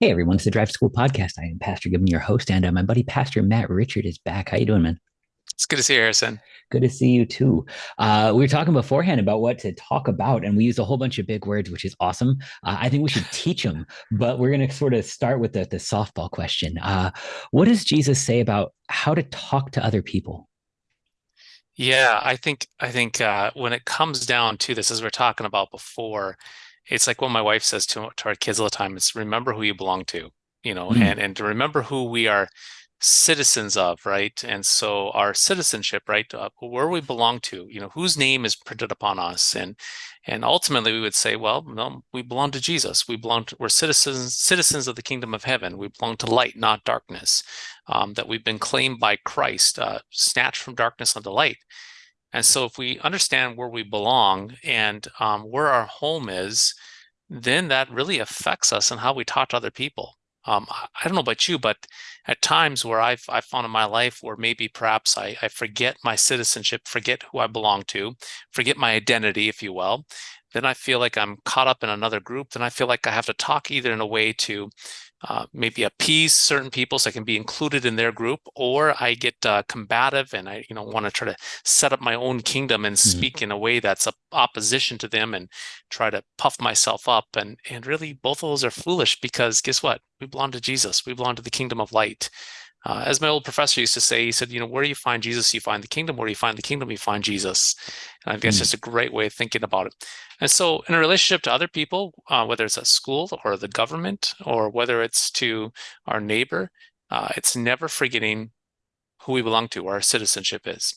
Hey everyone, it's the Drive School Podcast. I am Pastor Gibbon, your host, and uh, my buddy Pastor Matt Richard is back. How you doing, man? It's good to see you, Harrison. Good to see you too. Uh, we were talking beforehand about what to talk about, and we used a whole bunch of big words, which is awesome. Uh, I think we should teach them, but we're going to sort of start with the, the softball question. Uh, what does Jesus say about how to talk to other people? Yeah, I think I think uh, when it comes down to this, as we are talking about before, it's like what my wife says to, to our kids all the time is remember who you belong to you know mm. and and to remember who we are citizens of right? And so our citizenship right uh, where we belong to you know whose name is printed upon us? And and ultimately we would say well no we belong to jesus. We belong to we're citizens citizens of the kingdom of heaven. We belong to light not darkness um, that we've been claimed by christ uh, snatched from darkness unto light. And so if we understand where we belong and um, where our home is, then that really affects us and how we talk to other people. Um, I don't know about you, but at times where I've, I've found in my life where maybe perhaps I, I forget my citizenship, forget who I belong to, forget my identity, if you will, then I feel like I'm caught up in another group. Then I feel like I have to talk either in a way to uh, maybe appease certain people so I can be included in their group, or I get uh, combative and I, you know, want to try to set up my own kingdom and mm-hmm. speak in a way that's a opposition to them and try to puff myself up. And and really, both of those are foolish because guess what? We belong to Jesus. We belong to the kingdom of light. Uh, as my old professor used to say, he said, you know, where do you find Jesus, you find the kingdom. Where do you find the kingdom, you find Jesus. And I think mm. that's just a great way of thinking about it. And so, in a relationship to other people, uh, whether it's at school or the government, or whether it's to our neighbor, uh, it's never forgetting who we belong to, where our citizenship is.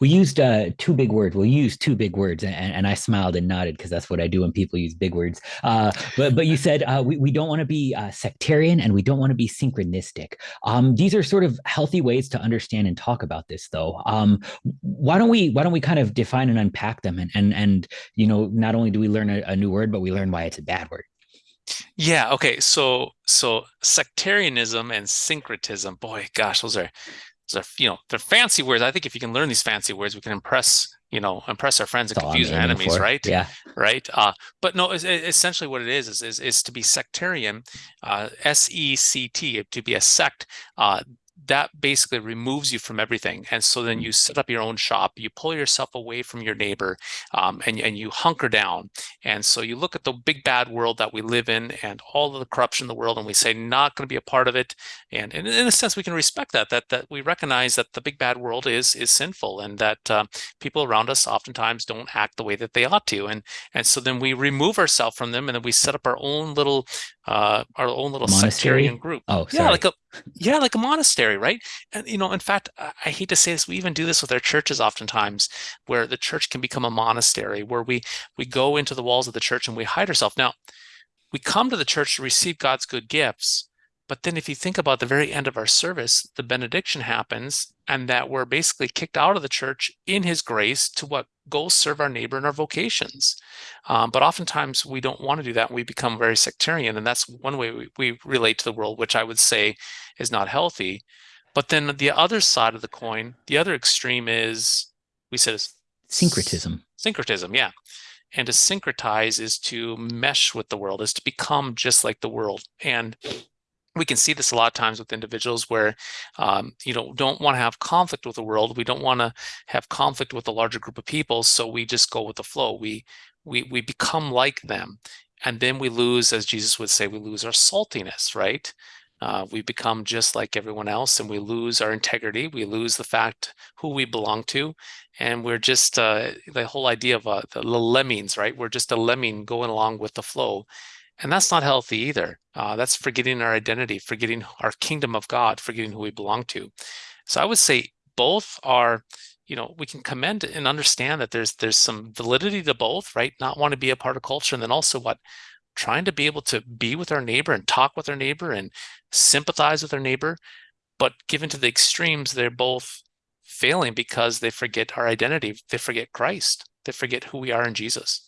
We used uh, two big words. We used two big words, and, and I smiled and nodded because that's what I do when people use big words. Uh, but but you said uh, we we don't want to be uh, sectarian and we don't want to be synchronistic. Um, these are sort of healthy ways to understand and talk about this, though. Um, why don't we why don't we kind of define and unpack them and and and you know not only do we learn a, a new word, but we learn why it's a bad word. Yeah. Okay. So so sectarianism and syncretism. Boy, gosh, those are so you know they're fancy words. I think if you can learn these fancy words, we can impress you know impress our friends and confuse our enemies, for. right? Yeah, right. Uh, but no, it's, it's essentially what it is is is, is to be sectarian, uh, S E C T, to be a sect. Uh, that basically removes you from everything. And so then you set up your own shop, you pull yourself away from your neighbor, um, and, and you hunker down. And so you look at the big bad world that we live in and all of the corruption in the world, and we say, not going to be a part of it. And, and in a sense, we can respect that, that, that we recognize that the big bad world is, is sinful and that uh, people around us oftentimes don't act the way that they ought to. And, and so then we remove ourselves from them and then we set up our own little uh, our own little monastery? sectarian group. Oh, sorry. yeah, like a yeah, like a monastery, right? And you know, in fact, I hate to say this, we even do this with our churches oftentimes, where the church can become a monastery, where we we go into the walls of the church and we hide ourselves. Now, we come to the church to receive God's good gifts, but then if you think about the very end of our service, the benediction happens and that we're basically kicked out of the church in his grace to what go serve our neighbor in our vocations. Um, but oftentimes we don't want to do that. And we become very sectarian. And that's one way we, we relate to the world, which I would say is not healthy. But then the other side of the coin, the other extreme is we said is syncretism. Syncretism, yeah. And to syncretize is to mesh with the world, is to become just like the world. And we can see this a lot of times with individuals where um, you know don't want to have conflict with the world we don't want to have conflict with a larger group of people so we just go with the flow we we we become like them and then we lose as jesus would say we lose our saltiness right? Uh, we become just like everyone else and we lose our integrity we lose the fact who we belong to and we're just uh, the whole idea of uh, the lemmings right? We're just a lemming going along with the flow and that's not healthy either. Uh, that's forgetting our identity, forgetting our kingdom of God, forgetting who we belong to. So I would say both are, you know, we can commend and understand that there's there's some validity to both, right? Not want to be a part of culture, and then also what trying to be able to be with our neighbor and talk with our neighbor and sympathize with our neighbor. But given to the extremes, they're both failing because they forget our identity. They forget Christ. They forget who we are in Jesus.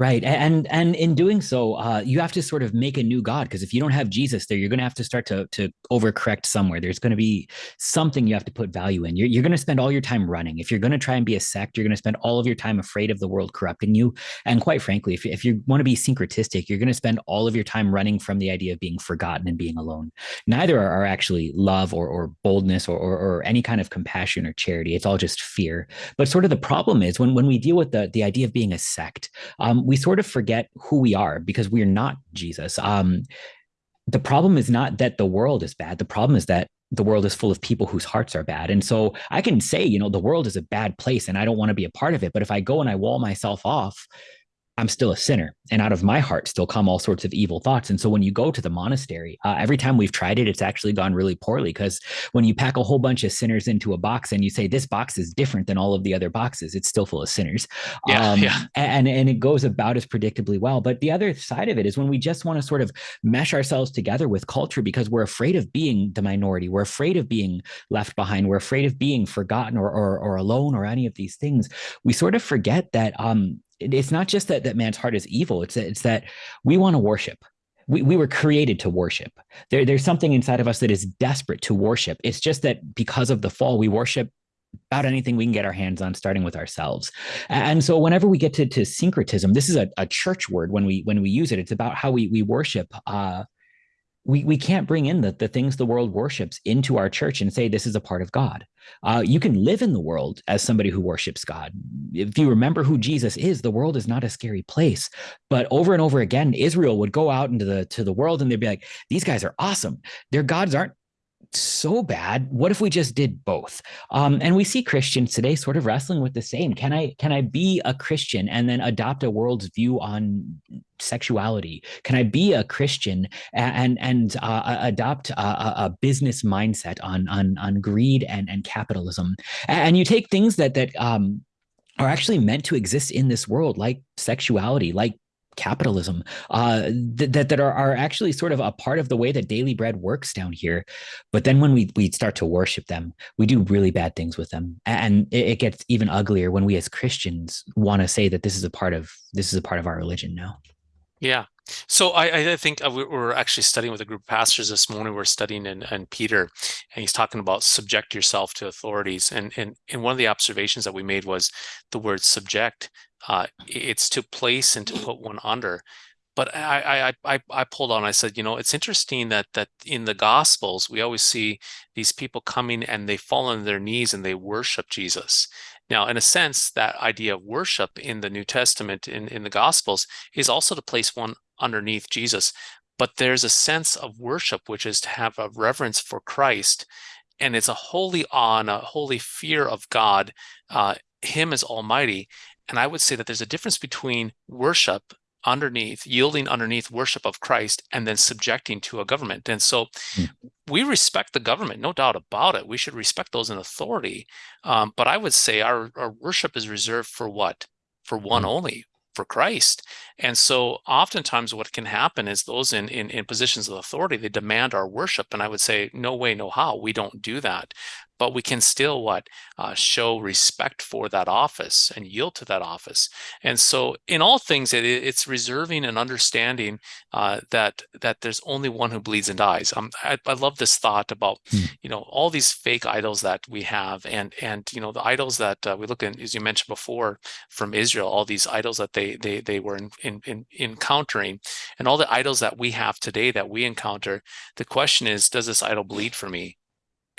Right. And and in doing so, uh, you have to sort of make a new God because if you don't have Jesus there, you're going to have to start to to overcorrect somewhere. There's going to be something you have to put value in. You're, you're going to spend all your time running. If you're going to try and be a sect, you're going to spend all of your time afraid of the world corrupting you. And quite frankly, if, if you want to be syncretistic, you're going to spend all of your time running from the idea of being forgotten and being alone. Neither are, actually love or, or boldness or, or, or any kind of compassion or charity. It's all just fear. But sort of the problem is when, when we deal with the, the idea of being a sect, um, we sort of forget who we are because we're not Jesus. Um, the problem is not that the world is bad. The problem is that the world is full of people whose hearts are bad. And so I can say, you know, the world is a bad place and I don't want to be a part of it. But if I go and I wall myself off, I'm still a sinner, and out of my heart still come all sorts of evil thoughts. And so when you go to the monastery, uh, every time we've tried it, it's actually gone really poorly because when you pack a whole bunch of sinners into a box and you say this box is different than all of the other boxes, it's still full of sinners. Yeah, um, yeah. And and it goes about as predictably well. But the other side of it is when we just want to sort of mesh ourselves together with culture because we're afraid of being the minority, we're afraid of being left behind, we're afraid of being forgotten or or, or alone or any of these things. We sort of forget that um, it's not just that that man's heart is evil. It's that it's that we want to worship. We, we were created to worship. There, there's something inside of us that is desperate to worship. It's just that because of the fall we worship about anything we can get our hands on starting with ourselves. And so whenever we get to, to syncretism this is a, a church word when we when we use it. It's about how we we worship uh we, we can't bring in the, the things the world worships into our church and say this is a part of God. Uh, you can live in the world as somebody who worships God. If you remember who Jesus is, the world is not a scary place. But over and over again, Israel would go out into the to the world and they'd be like, "These guys are awesome. Their gods aren't so bad what if we just did both? Um, and we see christians today sort of wrestling with the same can i can i be a christian and then adopt a world's view on sexuality? Can i be a christian and and uh, adopt a, a, business mindset on on on greed and and capitalism? And you take things that that um are actually meant to exist in this world like sexuality like capitalism uh, th- that that are, are actually sort of a part of the way that daily bread works down here. But then when we we start to worship them, we do really bad things with them, and it, it gets even uglier when we as Christians want to say that this is a part of this is a part of our religion now. Yeah. So I, I think uh, we're actually studying with a group of pastors this morning. We're studying in, in Peter, and he's talking about subject yourself to authorities. And, and and one of the observations that we made was the word subject uh, it's to place and to put one under. But I, I, I, I pulled on. I said, you know, it's interesting that that in the Gospels we always see these people coming and they fall on their knees and they worship Jesus. Now, in a sense, that idea of worship in the New Testament in in the Gospels is also to place one underneath Jesus. But there's a sense of worship which is to have a reverence for Christ, and it's a holy awe and a holy fear of God, uh, Him as Almighty, and I would say that there's a difference between worship underneath, yielding underneath worship of Christ, and then subjecting to a government. And so mm. we respect the government, no doubt about it. We should respect those in authority. Um, but I would say our, our worship is reserved for what? For one mm. only, for Christ. And so oftentimes what can happen is those in, in, in positions of authority, they demand our worship. And I would say, no way, no how. We don't do that but we can still what uh, show respect for that office and yield to that office. And so in all things it, it's reserving and understanding uh, that that there's only one who bleeds and dies. Um, I, I love this thought about hmm. you know all these fake idols that we have and and you know the idols that uh, we look at as you mentioned before from Israel all these idols that they they they were in, in, in encountering and all the idols that we have today that we encounter the question is does this idol bleed for me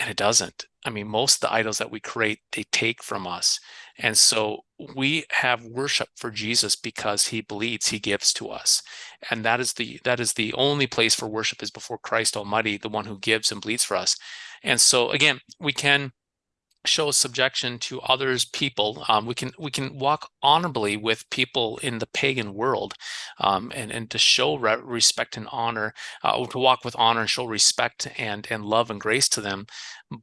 and it doesn't I mean, most of the idols that we create, they take from us. And so we have worship for Jesus because he bleeds, he gives to us. And that is the that is the only place for worship is before Christ Almighty, the one who gives and bleeds for us. And so again, we can show subjection to others people um, we can we can walk honorably with people in the pagan world um, and and to show re respect and honor uh, to walk with honor and show respect and and love and grace to them.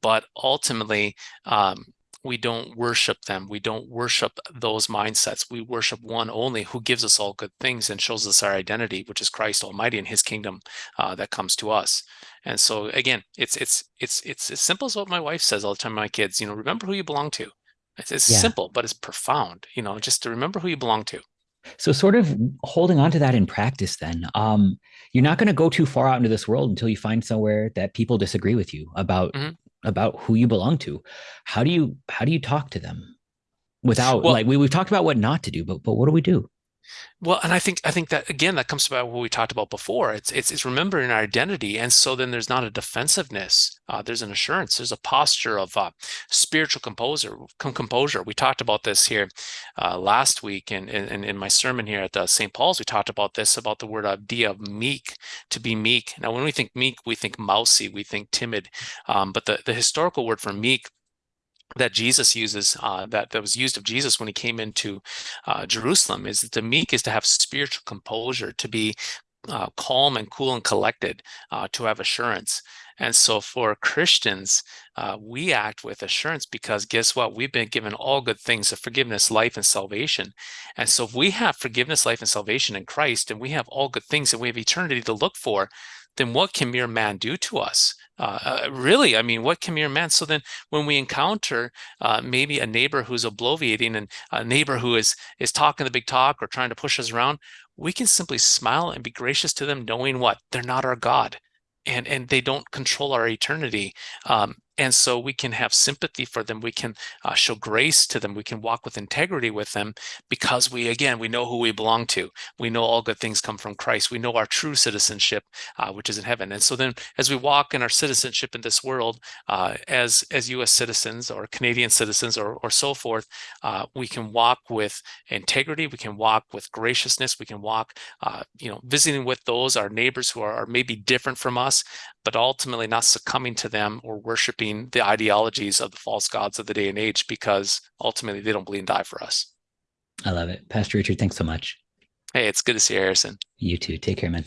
But ultimately um, we don't worship them. We don't worship those mindsets. We worship one only who gives us all good things and shows us our identity, which is Christ Almighty and his kingdom uh, that comes to us. And so again, it's it's it's it's as simple as what my wife says all the time to my kids, you know, remember who you belong to. It's, it's yeah. simple, but it's profound, you know, just to remember who you belong to. So, sort of holding on to that in practice, then, um, you're not going to go too far out into this world until you find somewhere that people disagree with you about hmm about who you belong to. How do you how do you talk to them without Well, like we we've talked about what not to do, but but what do we do? Well, and I think I think that again that comes about what we talked about before. It's it's it's remembering our identity, and so then there's not a defensiveness. Uh, there's an assurance. There's a posture of uh, spiritual composer com composure. We talked about this here uh, last week, and in, in, in, my sermon here at the St. Paul's, we talked about this about the word idea of meek, to be meek. Now, when we think meek, we think mousy, we think timid, um, but the the historical word for meek that Jesus uses, uh, that, that was used of Jesus when he came into uh, Jerusalem, is that the meek is to have spiritual composure, to be uh, calm and cool and collected, uh, to have assurance. And so for Christians, uh, we act with assurance because guess what? We've been given all good things of forgiveness, life, and salvation. And so if we have forgiveness, life, and salvation in Christ, and we have all good things and we have eternity to look for, then what can mere man do to us? Uh, uh, really, I mean, what can mere man? So then, when we encounter uh, maybe a neighbor who's obloviating and a neighbor who is is talking the big talk or trying to push us around, we can simply smile and be gracious to them, knowing what they're not our God, and and they don't control our eternity. Um, and so we can have sympathy for them we can uh, show grace to them we can walk with integrity with them because we again we know who we belong to. We know all good things come from christ. We know our true citizenship uh, which is in heaven. And so then as we walk in our citizenship in this world uh, as as u.s citizens or canadian citizens or, or so forth uh, we can walk with integrity we can walk with graciousness we can walk uh, you know visiting with those our neighbors who are, are maybe different from us but ultimately not succumbing to them or worshiping the ideologies of the false gods of the day and age because ultimately they don't bleed and die for us. I love it. Pastor Richard, thanks so much. Hey, it's good to see you, Harrison. You too. Take care, man.